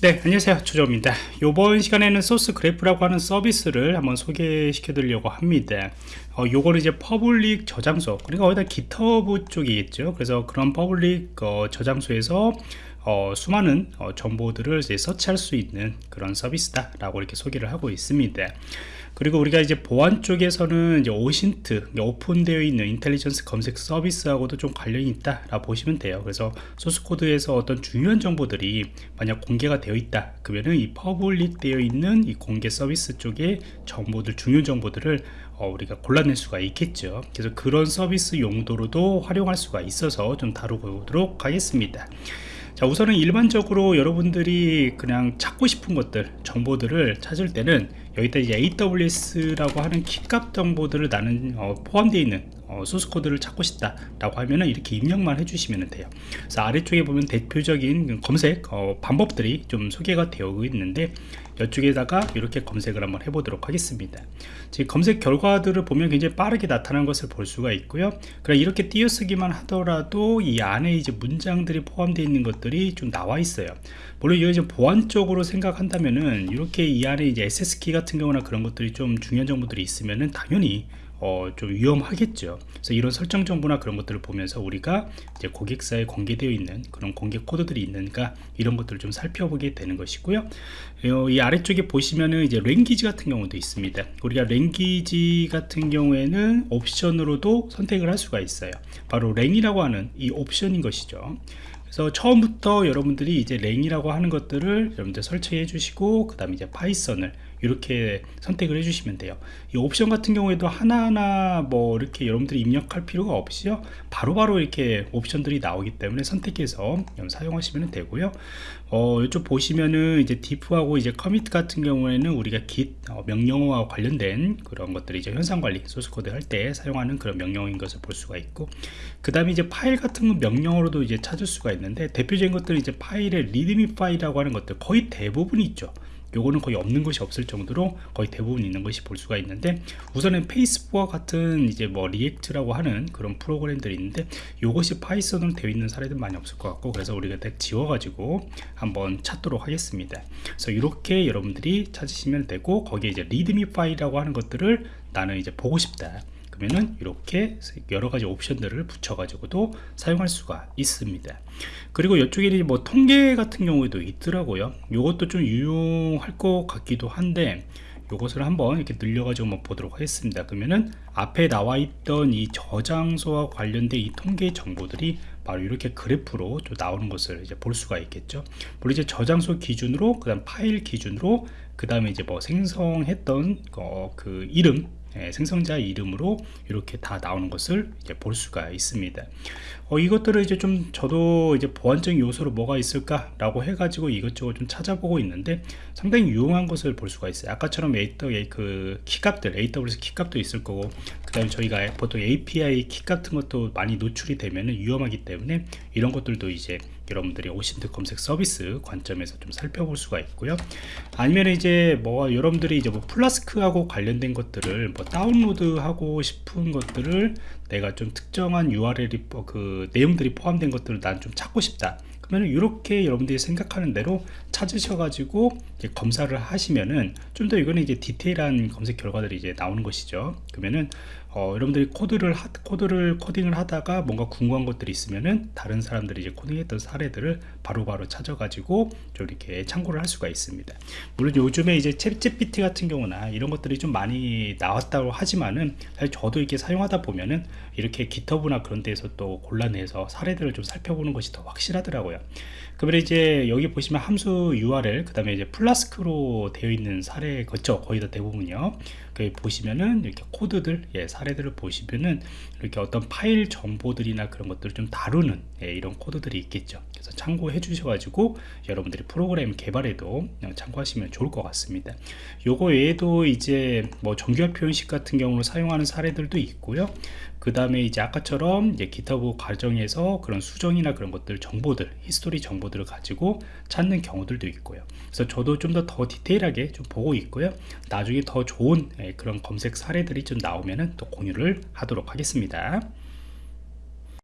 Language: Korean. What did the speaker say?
네 안녕하세요. 조조입니다. 이번 시간에는 Sourcegraph라고 하는 서비스를 한번 소개시켜 드리려고 합니다. 어, 요거는 이제 public 저장소 그러니까 어디다 GitHub 쪽이겠죠? 그래서 그런 public 어, 저장소에서 어, 수많은 어, 정보들을 이제 서치할 수 있는 그런 서비스다 라고 이렇게 소개를 하고 있습니다 그리고 우리가 이제 보안 쪽에서는 이제 OSINT 오픈되어 있는 intelligence 검색 서비스하고도 좀 관련이 있다 라 보시면 돼요. 그래서 소스 코드에서 어떤 중요한 정보들이 만약 공개가 되어 있다. 그러면은 이 public 되어 있는 이 공개 서비스 쪽에 정보들 중요한 정보들을 어, 우리가 골라낼 수가 있겠죠. 그래서 그런 서비스 용도로도 활용할 수가 있어서 좀 다루도록 하겠습니다. 자 우선은 일반적으로 여러분들이 그냥 찾고 싶은 것들 정보들을 찾을 때는 여기다 이제 AWS라고 하는 키값 정보들을 나는 어, 포함되어 있는 어, 소스 코드를 찾고 싶다 라고 하면은 이렇게 입력만 해주시면 돼요. 그래서 아래쪽에 보면 대표적인 검색 어, 방법들이 좀 소개가 되어 있는데 이쪽에다가 이렇게 검색을 한번 해보도록 하겠습니다. 지금 검색 결과들을 보면 굉장히 빠르게 나타나는 것을 볼 수가 있고요. 그럼 이렇게 띄어쓰기만 하더라도 이 안에 이제 문장들이 포함되어 있는 것들이 좀 나와 있어요. 물론 이거 이제 보안적으로 생각한다면은 이렇게 이 안에 이제 SS키 같은 경우나 그런 것들이 좀 중요한 정보들이 있으면은 당연히 어, 좀 위험하겠죠. 그래서 이런 설정 정보나 그런 것들을 보면서 우리가 이제 고객사에 공개되어 있는 그런 공개 코드들이 있는가 이런 것들을 좀 살펴보게 되는 것이고요. 어, 이 아래쪽에 보시면은 이제 랭귀지 같은 경우도 있습니다. 우리가 랭귀지 같은 경우에는 옵션으로도 선택을 할 수가 있어요. 바로 랭이라고 하는 이 옵션인 것이죠 그래서 처음부터 여러분들이 이제 랭이라고 하는 것들을 여러분들 설치해 주시고 그 다음에 이제 파이썬을 이렇게 선택을 해주시면 돼요. 이 옵션 같은 경우에도 하나하나 뭐 이렇게 여러분들이 입력할 필요가 없이요. 바로바로 바로 이렇게 옵션들이 나오기 때문에 선택해서 사용하시면 되고요. 어, 이쪽 보시면은 이제 diff하고 이제 commit 같은 경우에는 우리가 git 어, 명령어와 관련된 그런 것들이 이제 형상 관리 소스 코드 할 때 사용하는 그런 명령어인 것을 볼 수가 있고 그 다음에 이제 파일 같은 건 명령어로도 이제 찾을 수가 있는 데 대표적인 것들은 이제 파일의 README 파일이라고 하는 것들 거의 대부분이 있죠. 요거는 거의 없는 것이 없을 정도로 거의 대부분 있는 것이 볼 수가 있는데 우선은 페이스북과 같은 이제 뭐 React라고 하는 그런 프로그램들이 있는데 요것이 파이썬으로 되어 있는 사례들 많이 없을 것 같고 그래서 우리가 딱 지워 가지고 한번 찾도록 하겠습니다. 그래서 이렇게 여러분들이 찾으시면 되고 거기에 이제 README 파일이라고 하는 것들을 나는 이제 보고 싶다. 그러면은 이렇게 여러가지 옵션들을 붙여 가지고도 사용할 수가 있습니다. 그리고 이쪽에 뭐 통계 같은 경우에도 있더라고요. 이것도 좀 유용할 것 같기도 한데 이것을 한번 이렇게 늘려가지고 한번 보도록 하겠습니다. 그러면은 앞에 나와 있던 이 저장소와 관련된 이 통계 정보들이 바로 이렇게 그래프로 좀 나오는 것을 이제 볼 수가 있겠죠. 물론 이제 저장소 기준으로 그 다음 파일 기준으로 그 다음에 이제 뭐 생성했던 어, 그 이름 예, 생성자 이름으로 이렇게 다 나오는 것을 볼 수가 있습니다. 어, 이것들을 이제 좀 저도 이제 보안적인 요소로 뭐가 있을까 라고 해가지고 이것저것 좀 찾아보고 있는데 상당히 유용한 것을 볼 수가 있어요. 아까처럼 그 키값들 AWS 키값도 있을 거고 그 다음에 저희가 보통 API 키 같은 것도 많이 노출이 되면 위험하기 때문에 이런 것들도 이제 여러분들이 OSINT 검색 서비스 관점에서 좀 살펴볼 수가 있고요. 아니면 이제 뭐 여러분들이 이제 뭐 Flask하고 관련된 것들을 뭐 다운로드 하고 싶은 것들을 내가 좀 특정한 URL이 뭐그 내용들이 포함된 것들을 난 좀 찾고 싶다 그러면 이렇게 여러분들이 생각하는 대로 찾으셔가지고 검사를 하시면은 좀 더 이거는 이제 디테일한 검색 결과들이 이제 나오는 것이죠. 그러면은 어, 여러분들이 코드를 하, 코드를 코딩을 하다가 뭔가 궁금한 것들이 있으면은 다른 사람들이 이제 코딩했던 사례들을 바로바로 바로 찾아가지고 좀 이렇게 참고를 할 수가 있습니다. 물론 요즘에 이제 ChatGPT 같은 경우나 이런 것들이 좀 많이 나왔다고 하지만은 사실 저도 이렇게 사용하다 보면은 이렇게 GitHub나 그런 데서 또 골라내서 사례들을 좀 살펴보는 것이 더 확실하더라고요. 그러면 이제 여기 보시면 함수 URL 그 다음에 이제 Flask로 되어 있는 사례 거죠. 거의 다 대부분이요. 그 보시면은 이렇게 코드들 예, 사례들을 보시면은 이렇게 어떤 파일 정보들이나 그런 것들을 좀 다루는 예, 이런 코드들이 있겠죠. 그래서 참고해 주셔가지고 여러분들이 프로그램 개발에도 참고하시면 좋을 것 같습니다. 요거 외에도 이제 뭐 정규화 표현식 같은 경우로 사용하는 사례들도 있고요. 그 다음에 이제 아까처럼 이제 GitHub 과정에서 그런 수정이나 그런 것들 정보들 history 정보들을 가지고 찾는 경우들도 있고요. 그래서 저도 좀 더 더 디테일하게 좀 보고 있고요. 나중에 더 좋은 예, 그런 검색 사례들이 좀 나오면은 또 공유를 하도록 하겠습니다